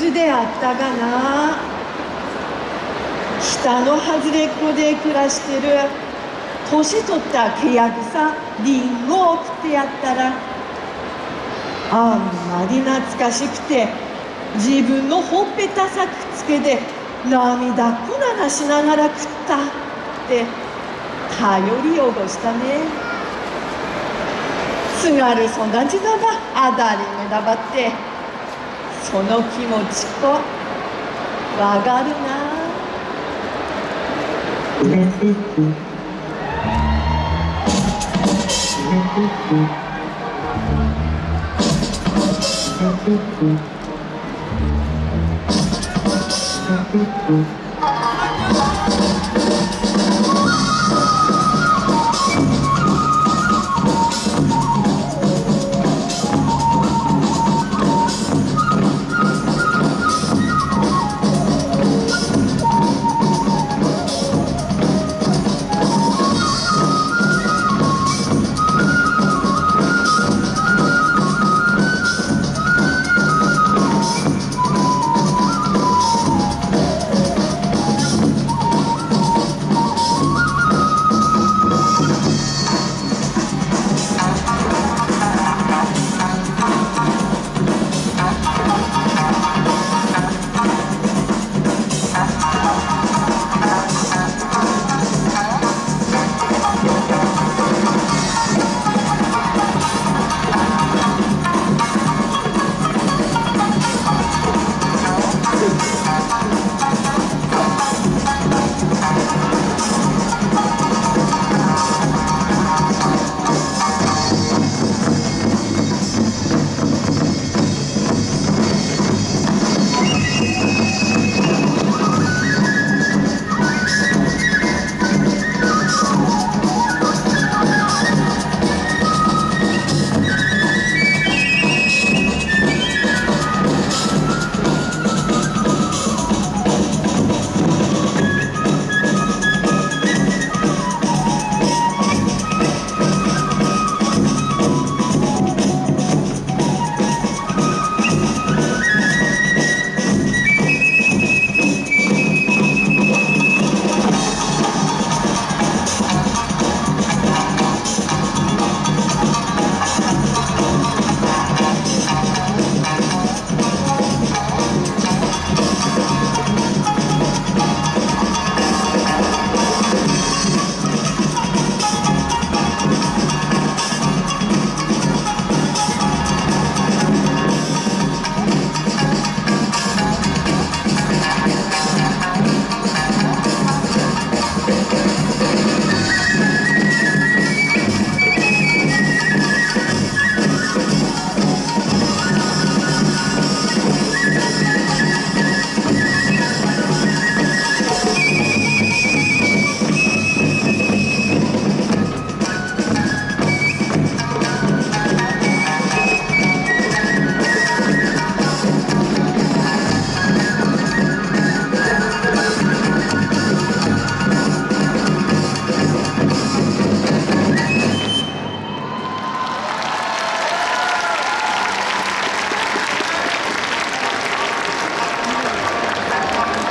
ずであったがな。北の外れっこで暮らしてる。年取った契約さリンゴを送ってやったら。あんまり懐かしくて自分のほっぺたさくつけで涙こななしながら食ったって頼り汚したね。津軽育ちだばあだりめだばって。その気持ちこわかるな。Thank you.